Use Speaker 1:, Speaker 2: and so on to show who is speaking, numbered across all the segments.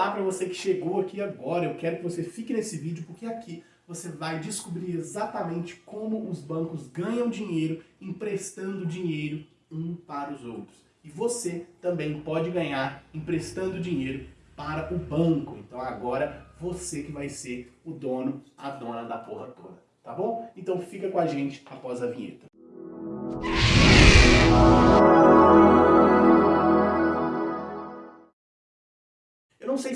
Speaker 1: Olá para você que chegou aqui agora, eu quero que você fique nesse vídeo porque aqui você vai descobrir exatamente como os bancos ganham dinheiro emprestando dinheiro um para os outros. E você também pode ganhar emprestando dinheiro para o banco. Então agora você que vai ser o dono, a dona da porra toda. Tá bom? Então fica com a gente após a vinheta. não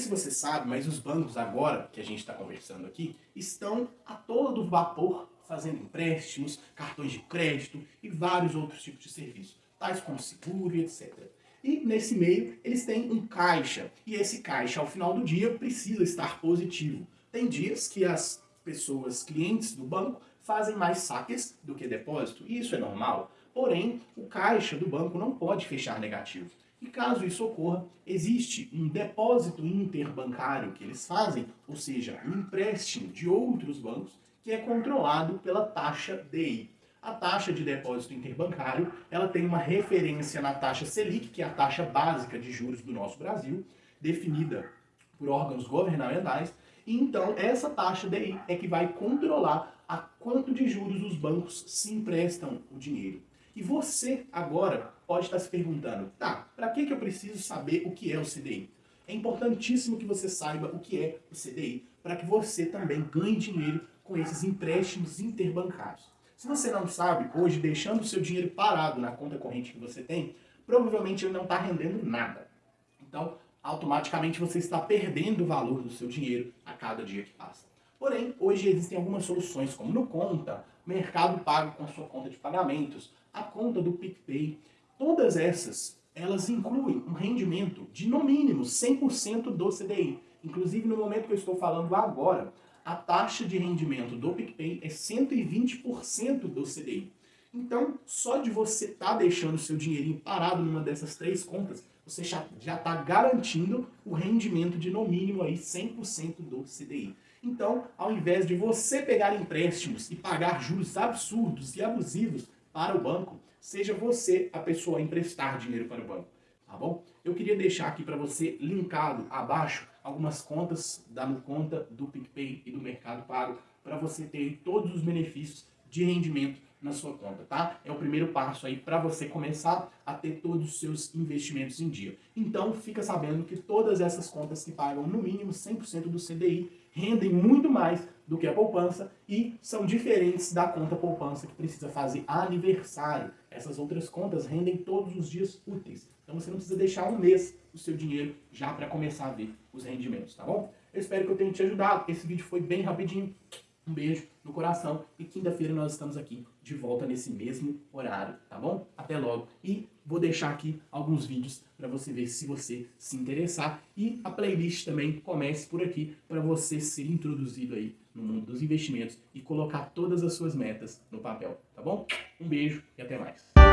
Speaker 1: se você sabe, mas os bancos agora, que a gente está conversando aqui, estão a todo vapor fazendo empréstimos, cartões de crédito e vários outros tipos de serviços, tais como seguro e etc. E nesse meio eles têm um caixa, e esse caixa ao final do dia precisa estar positivo. Tem dias que as pessoas, clientes do banco, fazem mais saques do que depósito, e isso é normal. Porém, o caixa do banco não pode fechar negativo. E caso isso ocorra, existe um depósito interbancário que eles fazem, ou seja, um empréstimo de outros bancos, que é controlado pela taxa DI. A taxa de depósito interbancário, ela tem uma referência na taxa Selic, que é a taxa básica de juros do nosso Brasil, definida por órgãos governamentais, e então essa taxa DI é que vai controlar a quanto de juros os bancos se emprestam o dinheiro. E você agora pode estar se perguntando, tá, para que, que eu preciso saber o que é o CDI? É importantíssimo que você saiba o que é o CDI, para que você também ganhe dinheiro com esses empréstimos interbancários. Se você não sabe, hoje deixando o seu dinheiro parado na conta corrente que você tem, provavelmente ele não está rendendo nada. Então, automaticamente você está perdendo o valor do seu dinheiro a cada dia que passa. Porém, hoje existem algumas soluções, como no Conta, Mercado Pago com a sua conta de pagamentos, a conta do PicPay. Todas essas, elas incluem um rendimento de no mínimo 100% do CDI. Inclusive, no momento que eu estou falando agora, a taxa de rendimento do PicPay é 120% do CDI. Então, só de você estar tá deixando seu dinheirinho parado numa dessas três contas, você já está garantindo o rendimento de no mínimo aí 100% do CDI. Então, ao invés de você pegar empréstimos e pagar juros absurdos e abusivos para o banco, seja você a pessoa a emprestar dinheiro para o banco, tá bom? Eu queria deixar aqui para você linkado abaixo algumas contas da conta do PicPay e do Mercado Pago para você ter todos os benefícios de rendimento na sua conta, tá? É o primeiro passo aí para você começar a ter todos os seus investimentos em dia. Então, fica sabendo que todas essas contas que pagam no mínimo 100% do CDI rendem muito mais do que a poupança e são diferentes da conta poupança que precisa fazer aniversário. Essas outras contas rendem todos os dias úteis. Então você não precisa deixar um mês o seu dinheiro já para começar a ver os rendimentos, tá bom? Eu espero que eu tenha te ajudado. Esse vídeo foi bem rapidinho. Um beijo no coração e quinta-feira nós estamos aqui de volta nesse mesmo horário, tá bom? Até logo. E vou deixar aqui alguns vídeos para você ver se você se interessar. E a playlist também comece por aqui para você ser introduzido aí no mundo dos investimentos e colocar todas as suas metas no papel, tá bom? Um beijo e até mais.